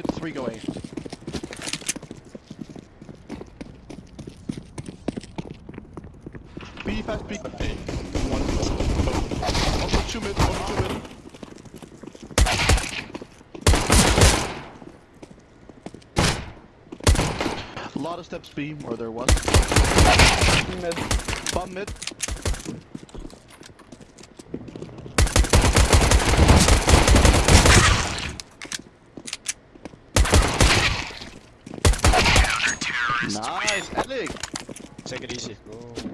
mid, three go A. B fast, B. One. Also two mid, also two mid. A lot of steps B, or there was. Mid. Bomb mid. Nice, Alec. Take it easy. Go.